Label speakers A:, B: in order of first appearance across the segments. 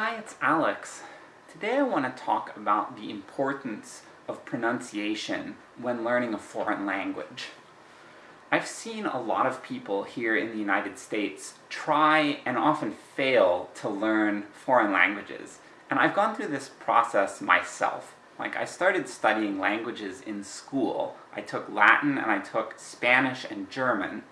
A: Hi, it's Alex. Today I want to talk about the importance of pronunciation when learning a foreign language. I've seen a lot of people here in the United States try and often fail to learn foreign languages, and I've gone through this process myself. Like, I started studying languages in school. I took Latin and I took Spanish and German,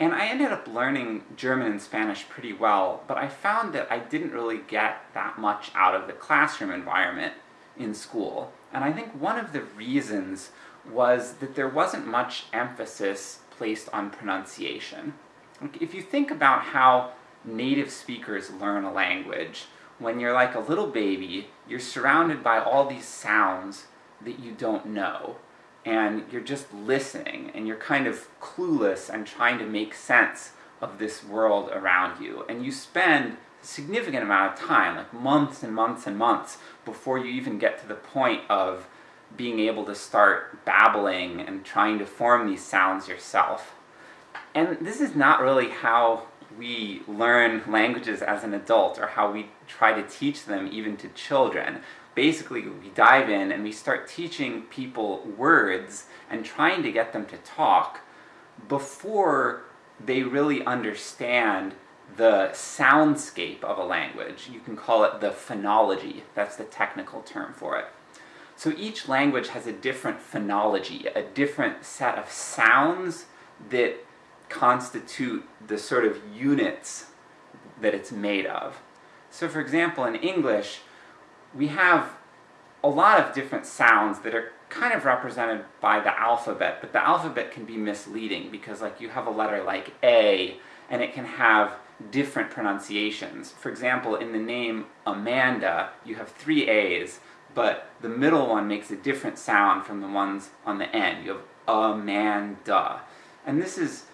A: and I ended up learning German and Spanish pretty well, but I found that I didn't really get that much out of the classroom environment in school. And I think one of the reasons was that there wasn't much emphasis placed on pronunciation. If you think about how native speakers learn a language, when you're like a little baby, you're surrounded by all these sounds that you don't know and you're just listening, and you're kind of clueless and trying to make sense of this world around you. And you spend a significant amount of time, like months and months and months, before you even get to the point of being able to start babbling and trying to form these sounds yourself. And this is not really how we learn languages as an adult, or how we try to teach them even to children basically we dive in and we start teaching people words and trying to get them to talk before they really understand the soundscape of a language. You can call it the phonology, that's the technical term for it. So each language has a different phonology, a different set of sounds that constitute the sort of units that it's made of. So for example, in English, we have a lot of different sounds that are kind of represented by the alphabet, but the alphabet can be misleading, because like you have a letter like A, and it can have different pronunciations. For example, in the name Amanda, you have three A's, but the middle one makes a different sound from the ones on the end. You have Amanda. And this is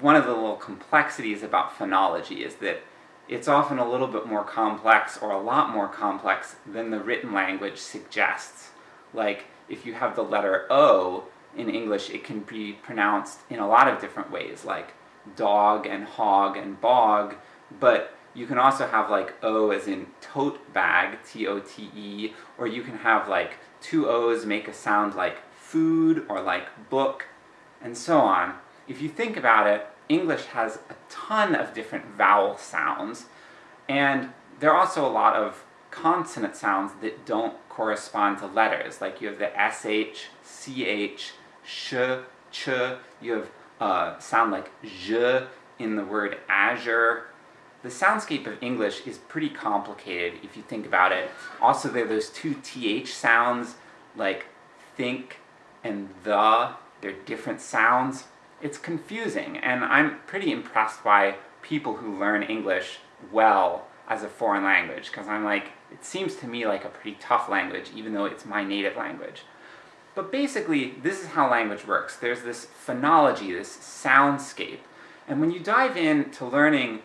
A: one of the little complexities about phonology, is that it's often a little bit more complex, or a lot more complex, than the written language suggests. Like, if you have the letter O in English, it can be pronounced in a lot of different ways, like dog and hog and bog, but you can also have like O as in tote bag, T-O-T-E, or you can have like two O's make a sound like food, or like book, and so on. If you think about it, English has a ton of different vowel sounds, and there are also a lot of consonant sounds that don't correspond to letters, like you have the sh, ch, sh, ch, you have uh, sound like zh in the word azure. The soundscape of English is pretty complicated if you think about it. Also there are those two th sounds, like think and the, they're different sounds it's confusing, and I'm pretty impressed by people who learn English well as a foreign language, because I'm like, it seems to me like a pretty tough language, even though it's my native language. But basically, this is how language works. There's this phonology, this soundscape, and when you dive into learning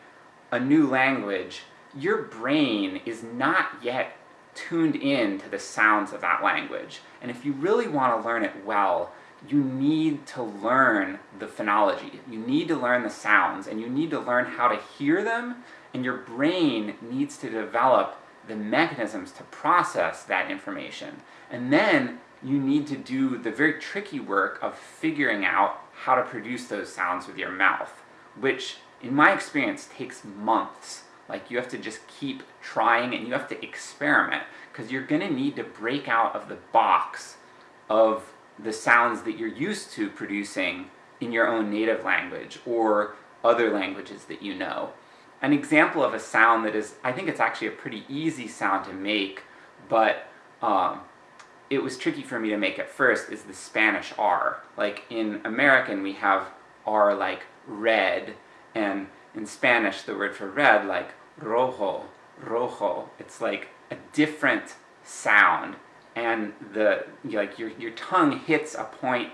A: a new language, your brain is not yet tuned in to the sounds of that language. And if you really want to learn it well, you need to learn the phonology. You need to learn the sounds, and you need to learn how to hear them, and your brain needs to develop the mechanisms to process that information. And then you need to do the very tricky work of figuring out how to produce those sounds with your mouth, which, in my experience, takes months. Like, you have to just keep trying and you have to experiment, because you're gonna need to break out of the box of the sounds that you're used to producing in your own native language, or other languages that you know. An example of a sound that is, I think it's actually a pretty easy sound to make, but um, it was tricky for me to make at first, is the Spanish R. Like, in American we have R like red, and in Spanish the word for red, like rojo, rojo. It's like a different sound and the like your your tongue hits a point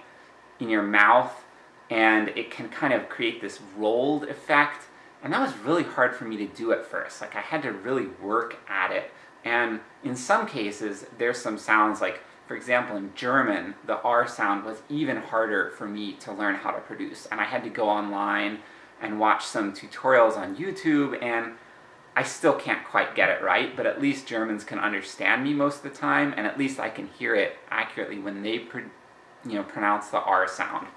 A: in your mouth and it can kind of create this rolled effect. And that was really hard for me to do at first. Like I had to really work at it. And in some cases there's some sounds like for example in German the R sound was even harder for me to learn how to produce. And I had to go online and watch some tutorials on YouTube and I still can't quite get it right, but at least Germans can understand me most of the time, and at least I can hear it accurately when they you know, pronounce the R sound.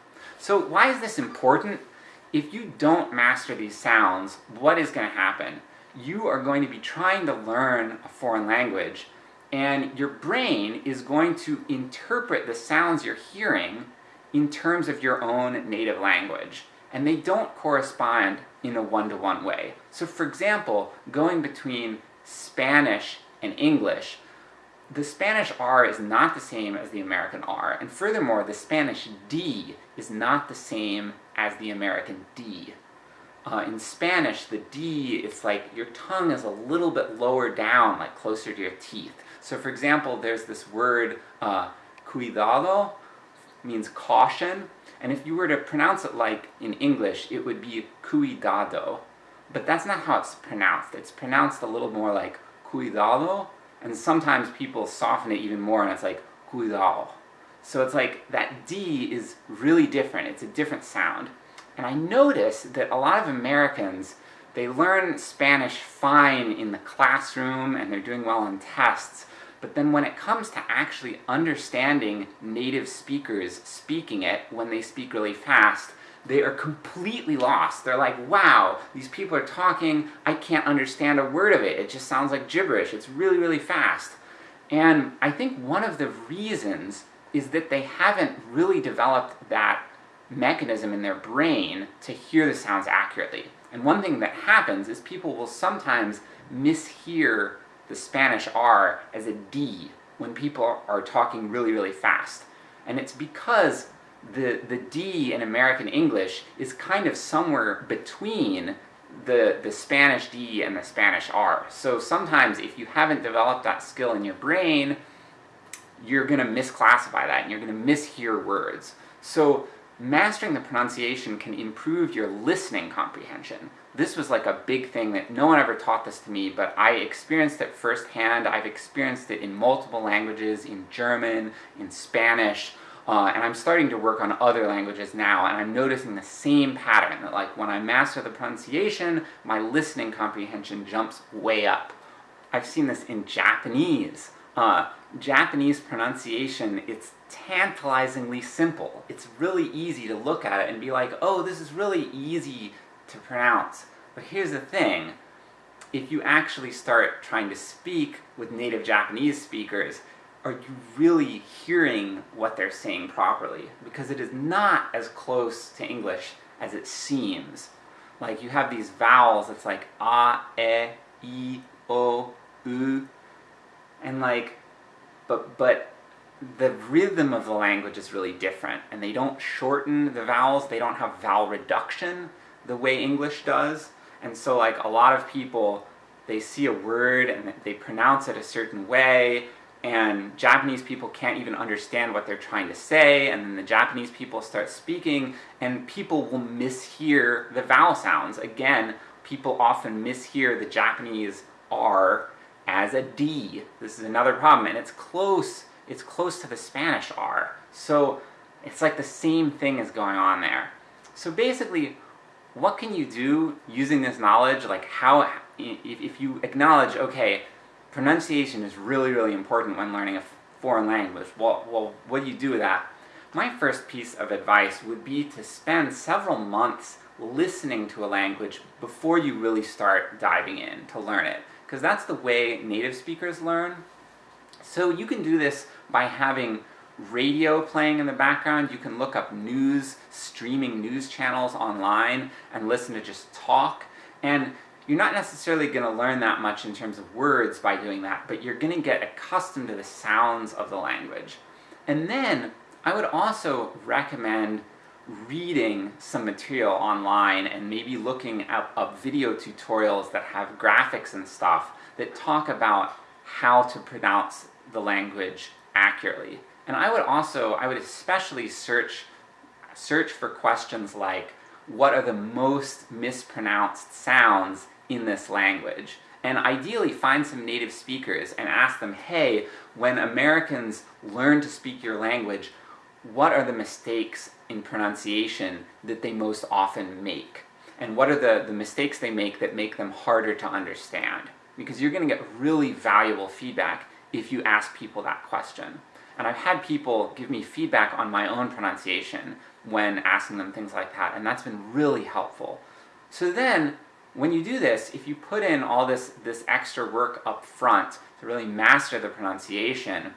A: So why is this important? If you don't master these sounds, what is going to happen? You are going to be trying to learn a foreign language, and your brain is going to interpret the sounds you're hearing in terms of your own native language. And they don't correspond in a one-to-one -one way. So for example, going between Spanish and English, the Spanish R is not the same as the American R, and furthermore, the Spanish D is not the same as the American D. Uh, in Spanish, the D, it's like your tongue is a little bit lower down, like closer to your teeth. So for example, there's this word, uh, cuidado, means caution, and if you were to pronounce it like in English, it would be cuidado. But that's not how it's pronounced. It's pronounced a little more like cuidado, and sometimes people soften it even more and it's like cuidado. So it's like, that D is really different, it's a different sound. And I notice that a lot of Americans, they learn Spanish fine in the classroom and they're doing well on tests, but then when it comes to actually understanding native speakers speaking it when they speak really fast, they are completely lost. They're like, wow, these people are talking, I can't understand a word of it, it just sounds like gibberish, it's really, really fast. And I think one of the reasons is that they haven't really developed that mechanism in their brain to hear the sounds accurately. And one thing that happens is people will sometimes mishear the Spanish R as a D when people are talking really, really fast. And it's because the, the D in American English is kind of somewhere between the, the Spanish D and the Spanish R. So sometimes if you haven't developed that skill in your brain, you're gonna misclassify that and you're gonna mishear words. So mastering the pronunciation can improve your listening comprehension. This was like a big thing that no one ever taught this to me, but I experienced it firsthand. I've experienced it in multiple languages, in German, in Spanish, uh, and I'm starting to work on other languages now, and I'm noticing the same pattern, that like when I master the pronunciation, my listening comprehension jumps way up. I've seen this in Japanese. Uh, Japanese pronunciation, it's tantalizingly simple. It's really easy to look at it and be like, oh, this is really easy to pronounce. But here's the thing, if you actually start trying to speak with native Japanese speakers, are you really hearing what they're saying properly? Because it is not as close to English as it seems. Like, you have these vowels, it's like a, e, i, o, u, and like, but, but the rhythm of the language is really different, and they don't shorten the vowels, they don't have vowel reduction the way English does, and so like a lot of people, they see a word and they pronounce it a certain way, and Japanese people can't even understand what they're trying to say, and then the Japanese people start speaking, and people will mishear the vowel sounds. Again, people often mishear the Japanese R as a D. This is another problem, and it's close, it's close to the Spanish R. So, it's like the same thing is going on there. So basically, what can you do using this knowledge, like how, if, you acknowledge, okay, pronunciation is really, really important when learning a foreign language. Well, well, what do you do with that? My first piece of advice would be to spend several months listening to a language before you really start diving in to learn it. Because that's the way native speakers learn. So you can do this by having radio playing in the background, you can look up news, streaming news channels online, and listen to just talk. And you're not necessarily going to learn that much in terms of words by doing that, but you're going to get accustomed to the sounds of the language. And then, I would also recommend reading some material online and maybe looking up, up video tutorials that have graphics and stuff that talk about how to pronounce the language accurately. And I would also, I would especially search, search for questions like, what are the most mispronounced sounds in this language. And ideally find some native speakers and ask them, hey, when Americans learn to speak your language, what are the mistakes in pronunciation that they most often make? and what are the, the mistakes they make that make them harder to understand. Because you're going to get really valuable feedback if you ask people that question. And I've had people give me feedback on my own pronunciation when asking them things like that, and that's been really helpful. So then, when you do this, if you put in all this, this extra work up front to really master the pronunciation,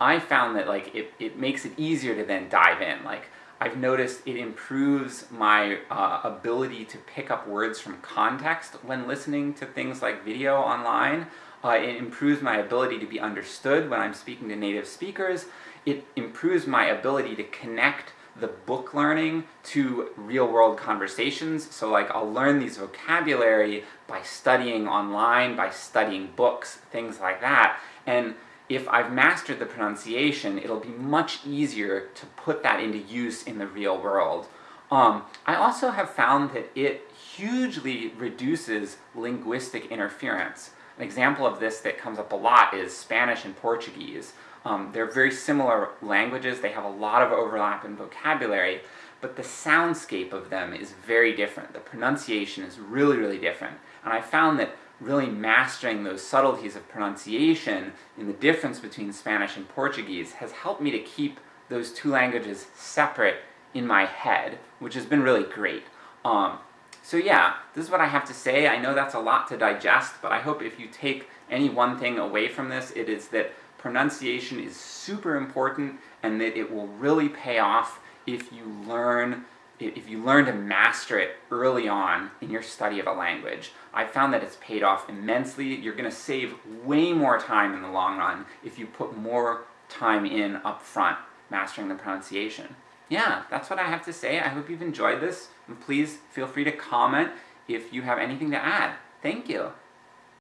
A: I found that like it, it makes it easier to then dive in. Like, I've noticed it improves my uh, ability to pick up words from context when listening to things like video online. Uh, it improves my ability to be understood when I'm speaking to native speakers. It improves my ability to connect the book learning to real-world conversations. So like, I'll learn these vocabulary by studying online, by studying books, things like that. And if I've mastered the pronunciation, it'll be much easier to put that into use in the real world. Um, I also have found that it hugely reduces linguistic interference. An example of this that comes up a lot is Spanish and Portuguese. Um, they're very similar languages, they have a lot of overlap in vocabulary, but the soundscape of them is very different. The pronunciation is really, really different. And I found that really mastering those subtleties of pronunciation in the difference between Spanish and Portuguese has helped me to keep those two languages separate in my head, which has been really great. Um, so yeah, this is what I have to say. I know that's a lot to digest, but I hope if you take any one thing away from this, it is that pronunciation is super important, and that it will really pay off if you learn if you learn to master it early on in your study of a language. I found that it's paid off immensely. You're going to save way more time in the long run if you put more time in up front mastering the pronunciation. Yeah, that's what I have to say. I hope you've enjoyed this, and please feel free to comment if you have anything to add. Thank you!